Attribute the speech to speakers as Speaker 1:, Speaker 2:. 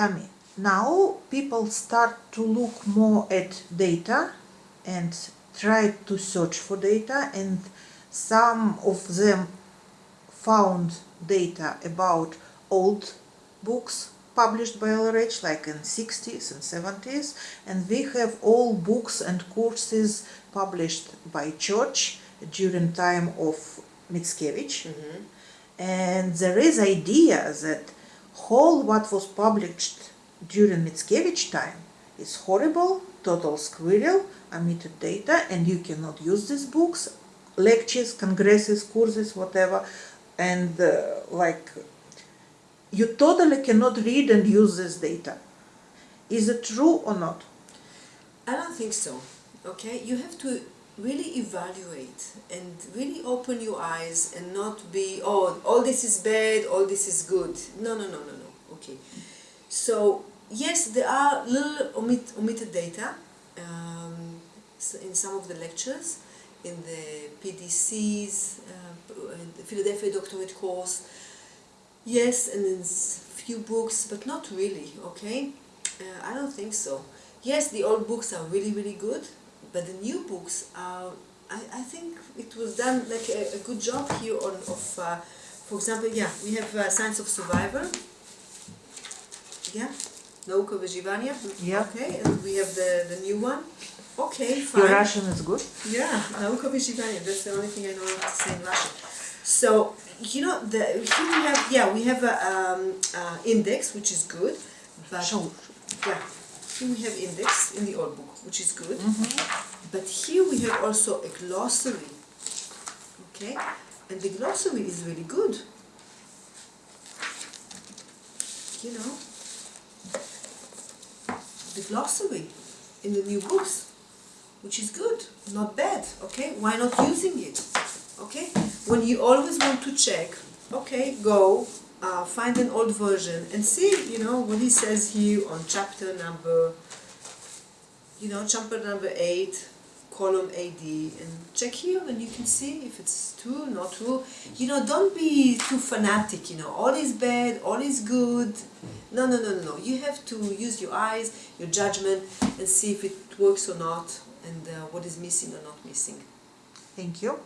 Speaker 1: Tami, now people start to look more at data and try to search for data and some of them found data about old books published by LRH like in 60s and 70s and we have all books and courses published by church during time of Miscavige. Mm-hmm. And there is idea that whole what was published during Miscavige time is horrible, total squirrel, omitted data and you cannot use these books, lectures, congresses, courses, whatever and uh, like you totally cannot read and use this data. Is it true or not?
Speaker 2: I don't think so. Okay, you have to really evaluate and really open your eyes and not be oh all this is bad, all this is good. No, no, no, no, no. Okay, so yes, there are little omit, omitted data um, in some of the lectures, in the PDCs, uh, the Philadelphia doctorate course. Yes, and in few books, but not really. Okay, uh, I don't think so. Yes, the old books are really, really good, but the new books are. I, I think it was done like a, a good job here on of, uh, for example, yeah, we have uh, Science of Survival. Yeah, Nauka Wyżywania.
Speaker 1: Yeah.
Speaker 2: Okay, and we have the, the new one. Okay, fine.
Speaker 1: Your Russian is good?
Speaker 2: Yeah, Nauka Wyżywania. That's the only thing I know how to say in Russian. So you know, the here we have yeah we have a um, uh, index which is good, but
Speaker 1: Show.
Speaker 2: yeah, here we have index in the old book which is good, mm-hmm. but here we have also a glossary. Okay, and the glossary is really good. You know, the glossary in the new books, which is good, not bad. Okay, why not using it? Okay, when you always want to check, okay, go uh, find an old version and see, you know, what he says here on chapter number, you know, chapter number eight, column AD, and check here, and you can see if it's true, not true. You know, don't be too fanatic. You know, all is bad, all is good. No, no, no, no, no. You have to use your eyes, your judgment, and see if it works or not, and uh, what is missing or not missing.
Speaker 1: Thank you.